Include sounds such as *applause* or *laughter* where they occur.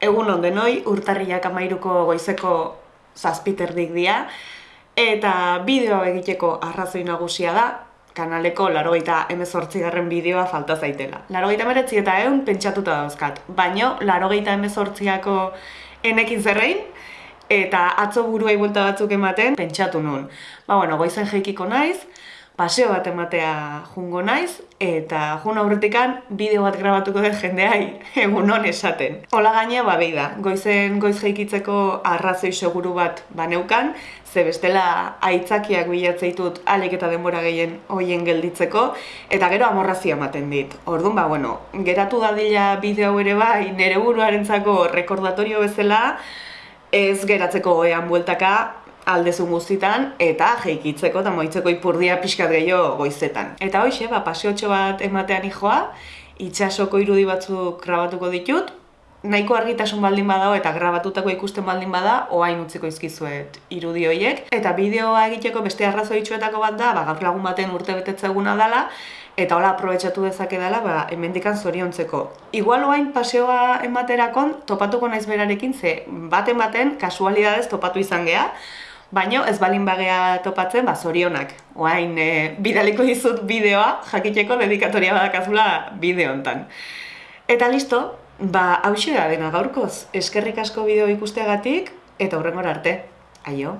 Egun ondenoi, urtarriak amairuko goizeko zazpiterdik dia, eta bideo egiteko arrazoi nagusia da, kanaleko larogeita emezortzigarren bideoa falta zaitela. Larogeita meretzi eta egun pentsatuta dauzkat, baino larogeita emezortziako enekin zerrein, eta atzo buruai buelta batzuk ematen pentsatu nun. Ba, bueno, goizen jeikiko naiz, paseo bat ematea jungo naiz, eta jun aurretikan bideo bat grabatuko den jendeai *laughs* egun hon esaten. Ola gaine, ba, da, goizen goiz jeikitzeko arrazoi seguru bat baneukan, ze bestela aitzakiak bilatzeitut alik eta denbora gehien hoien gelditzeko, eta gero amorrazia ematen dit. Orduan, ba, bueno, geratu dadila bideo ere bai, nere buruarentzako rekordatorio bezala, ez geratzeko goean bueltaka aldezun guztitan eta jeikitzeko eta moitzeko ipurdia pixkat gehiago goizetan. Eta hoxe, ba, pasiotxo bat ematean ijoa, itxasoko irudi batzuk grabatuko ditut, nahiko argitasun baldin badao eta grabatutako ikusten baldin bada, oain utziko izkizuet irudi horiek. Eta bideoa egiteko beste arrazoitxuetako bat da, ba, gaur lagun baten urte betetze eguna dela, eta hola aprobetsatu dezake dela, ba, emendikan zoriontzeko. Igual oain paseoa ematerakon, topatuko naiz berarekin, ze baten baten, kasualidadez topatu izan geha, Baino ez balin bagea topatzen, ba, zorionak. Oain, e, bidaliko dizut bideoa, jakiteko dedikatoria badakazula bideo hontan. Eta listo, ba, hau dena gaurkoz. Eskerrik asko bideo ikusteagatik, eta hurrengor arte. Aio!